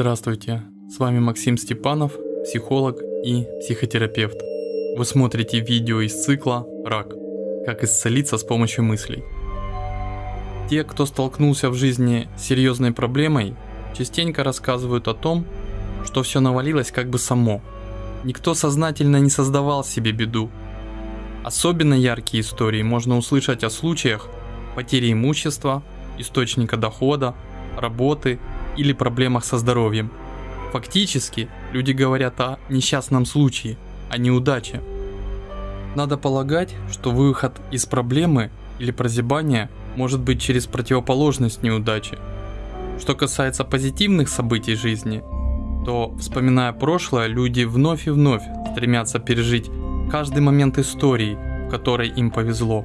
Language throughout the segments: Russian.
Здравствуйте, с вами Максим Степанов, психолог и психотерапевт. Вы смотрите видео из цикла «Рак. Как исцелиться с помощью мыслей». Те, кто столкнулся в жизни с серьезной проблемой, частенько рассказывают о том, что все навалилось как бы само. Никто сознательно не создавал себе беду. Особенно яркие истории можно услышать о случаях потери имущества, источника дохода, работы или проблемах со здоровьем. Фактически, люди говорят о несчастном случае, о неудаче. Надо полагать, что выход из проблемы или прозябания может быть через противоположность неудачи. Что касается позитивных событий жизни, то, вспоминая прошлое, люди вновь и вновь стремятся пережить каждый момент истории, в которой им повезло.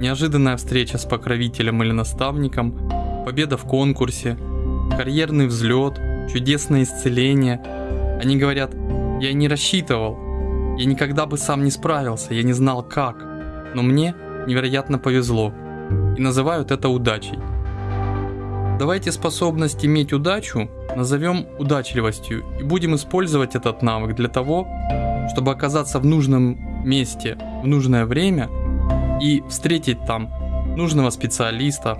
Неожиданная встреча с покровителем или наставником, победа в конкурсе, карьерный взлет, чудесное исцеление. Они говорят, я не рассчитывал, я никогда бы сам не справился, я не знал как, но мне невероятно повезло. И называют это удачей. Давайте способность иметь удачу назовем удачливостью и будем использовать этот навык для того, чтобы оказаться в нужном месте в нужное время и встретить там нужного специалиста,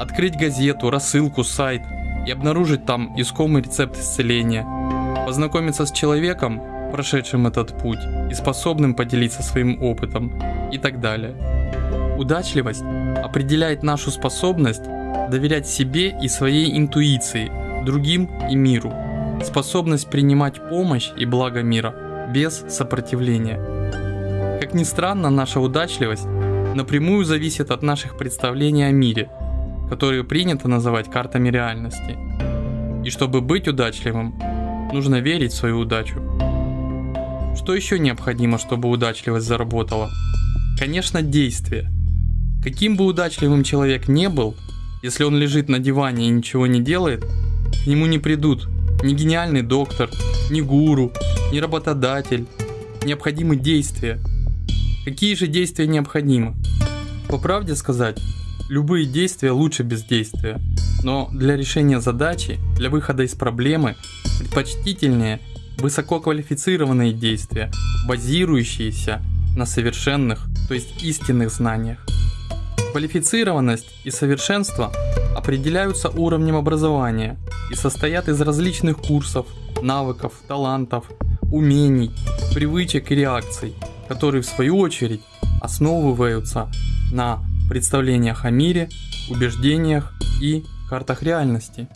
открыть газету, рассылку, сайт – и обнаружить там искомый рецепт исцеления, познакомиться с человеком, прошедшим этот путь и способным поделиться своим опытом и так далее. Удачливость определяет нашу способность доверять себе и своей интуиции, другим и миру, способность принимать помощь и благо мира без сопротивления. Как ни странно, наша удачливость напрямую зависит от наших представлений о мире – которые принято называть картами реальности. И чтобы быть удачливым, нужно верить в свою удачу. Что еще необходимо, чтобы удачливость заработала? Конечно, действие. Каким бы удачливым человек не был, если он лежит на диване и ничего не делает, к нему не придут ни гениальный доктор, ни гуру, ни работодатель. Необходимы действия. Какие же действия необходимы? По правде сказать, Любые действия лучше бездействия. Но для решения задачи, для выхода из проблемы предпочтительнее высококвалифицированные действия, базирующиеся на совершенных, то есть истинных знаниях. Квалифицированность и совершенство определяются уровнем образования и состоят из различных курсов, навыков, талантов, умений, привычек и реакций, которые в свою очередь основываются на представлениях о мире, убеждениях и картах реальности.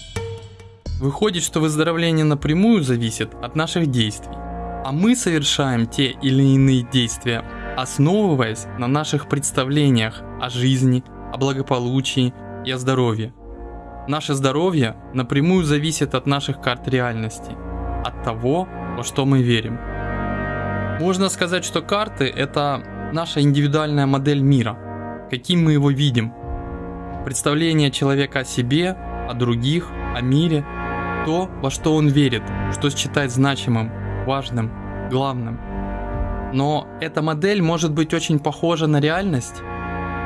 Выходит, что выздоровление напрямую зависит от наших действий, а мы совершаем те или иные действия, основываясь на наших представлениях о жизни, о благополучии и о здоровье. Наше здоровье напрямую зависит от наших карт реальности, от того, во что мы верим. Можно сказать, что карты – это наша индивидуальная модель мира – каким мы его видим. Представление человека о себе, о других, о мире, то, во что он верит, что считает значимым, важным, главным. Но эта модель может быть очень похожа на реальность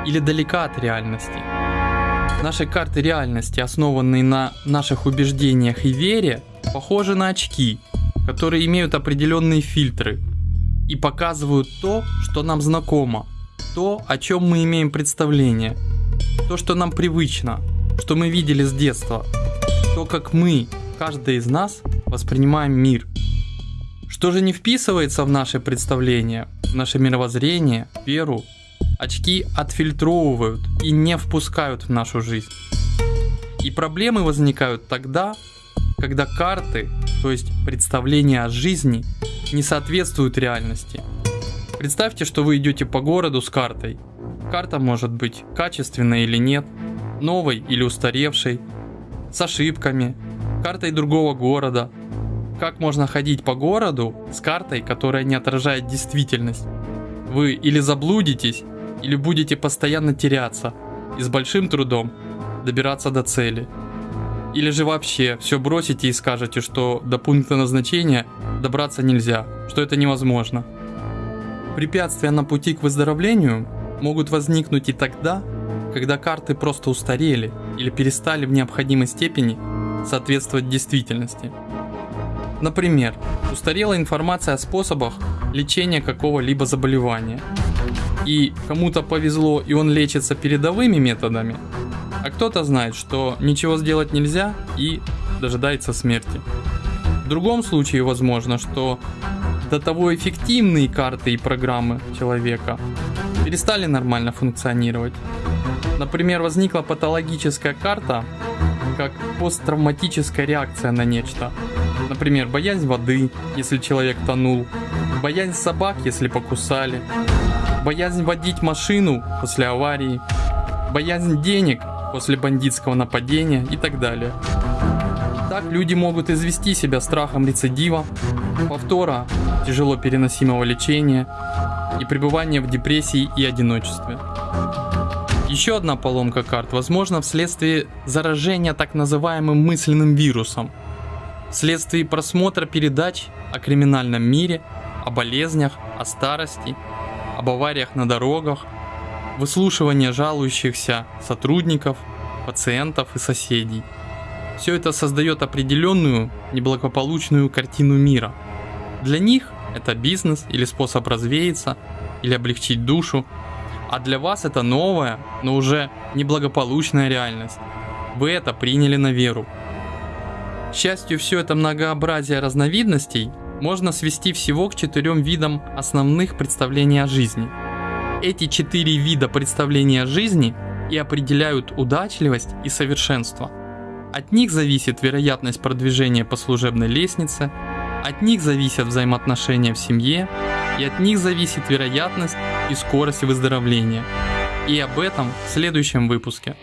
или далека от реальности. Наши карты реальности, основанные на наших убеждениях и вере, похожи на очки, которые имеют определенные фильтры и показывают то, что нам знакомо, то, о чем мы имеем представление, то, что нам привычно, что мы видели с детства, то, как мы, каждый из нас, воспринимаем мир. Что же не вписывается в наше представление, в наше мировоззрение, веру, очки отфильтровывают и не впускают в нашу жизнь. И проблемы возникают тогда, когда карты, то есть представления о жизни, не соответствуют реальности – Представьте, что вы идете по городу с картой. Карта может быть качественной или нет, новой или устаревшей, с ошибками, картой другого города. Как можно ходить по городу с картой, которая не отражает действительность? Вы или заблудитесь, или будете постоянно теряться и с большим трудом добираться до цели. Или же вообще все бросите и скажете, что до пункта назначения добраться нельзя, что это невозможно. Препятствия на пути к выздоровлению могут возникнуть и тогда, когда карты просто устарели или перестали в необходимой степени соответствовать действительности. Например, устарела информация о способах лечения какого-либо заболевания. И кому-то повезло и он лечится передовыми методами, а кто-то знает, что ничего сделать нельзя и дожидается смерти. В другом случае возможно, что до того эффективные карты и программы человека перестали нормально функционировать. Например, возникла патологическая карта, как посттравматическая реакция на нечто. Например, боязнь воды, если человек тонул, боязнь собак, если покусали, боязнь водить машину после аварии, боязнь денег после бандитского нападения и так далее. Так люди могут извести себя страхом рецидива, повтора тяжело переносимого лечения и пребывания в депрессии и одиночестве. Еще одна поломка карт возможна вследствие заражения так называемым мысленным вирусом, вследствие просмотра передач о криминальном мире, о болезнях, о старости, об авариях на дорогах, выслушивания жалующихся сотрудников, пациентов и соседей. Все это создает определенную неблагополучную картину мира. Для них это бизнес или способ развеяться, или облегчить душу, а для вас это новая, но уже неблагополучная реальность. Вы это приняли на веру. К счастью, все это многообразие разновидностей можно свести всего к четырем видам основных представлений о жизни. Эти четыре вида представления жизни и определяют удачливость и совершенство. От них зависит вероятность продвижения по служебной лестнице, от них зависят взаимоотношения в семье, и от них зависит вероятность и скорость выздоровления. И об этом в следующем выпуске.